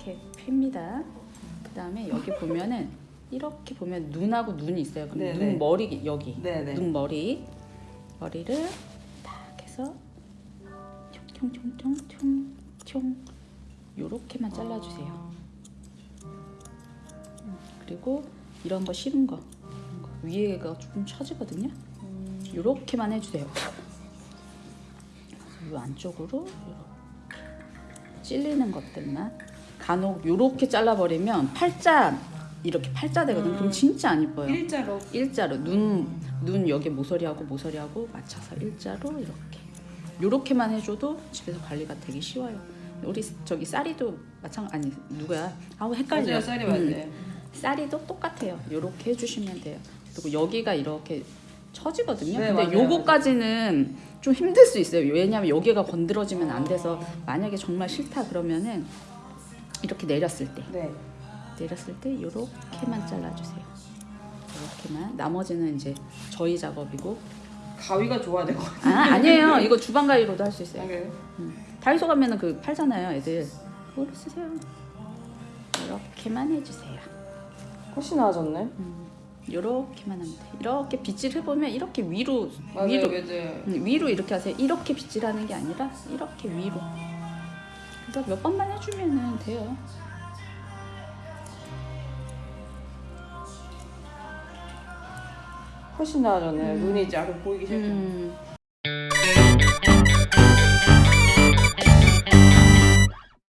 자, 그 다음에 여기 보면은 이렇게 보면 눈하고 눈이 있어요. 그럼 네, 눈 네. 머리 여기 네네. 눈 머리 머리를 딱 해서 총총총총총 요렇게만 잘라주세요. 그리고 이런 거 싫은 거 위에가 조금 처지거든요. 요렇게만 해주세요. 이 안쪽으로 찔리는 것들만 간혹 요렇게 잘라버리면 팔자 이렇게 팔자 되거든. 요 그럼 진짜 안 이뻐요. 일자로. 일자로 눈, 눈 여기 모서리하고 모서리하고 맞춰서 일자로 이렇게 요렇게만 해줘도 집에서 관리가 되게 쉬워요. 우리 저기 쌀이도 마찬 아니 누구야? 아우 헷갈려. 맞아요, 쌀이 음, 맞아요. 쌀이도 똑같아요. 요렇게 해주시면 돼요. 그리고 여기가 이렇게 처지거든요. 네, 근데 맞아요, 요거까지는 좀 힘들 수 있어요. 왜냐하면 여기가 건드려지면 안 돼서 만약에 정말 싫다 그러면은 이렇게 내렸을 때 네. 내렸을 때 이렇게만 잘라주세요. 이렇게만 나머지는 이제 저희 작업이고 가위가 좋아야 될 것 같아요. 아 아니에요 이거 주방 가위로도 할 수 있어요. 그래요? 다이소 가면 은 그 팔잖아요 애들 그걸로 쓰세요. 이렇게만 해주세요. 훨씬 나아졌네. 이렇게만 하면 돼. 이렇게 빗질 해보면 이렇게 위로 맞아요, 위로 맞아요. 음, 위로 이렇게 하세요. 이렇게 빗질하는 게 아니라 이렇게 위로. 그래서 몇 번만 해주면은 돼요. 훨씬 나아졌네요. 눈이 이제 아래 보이기 시작해요. 음,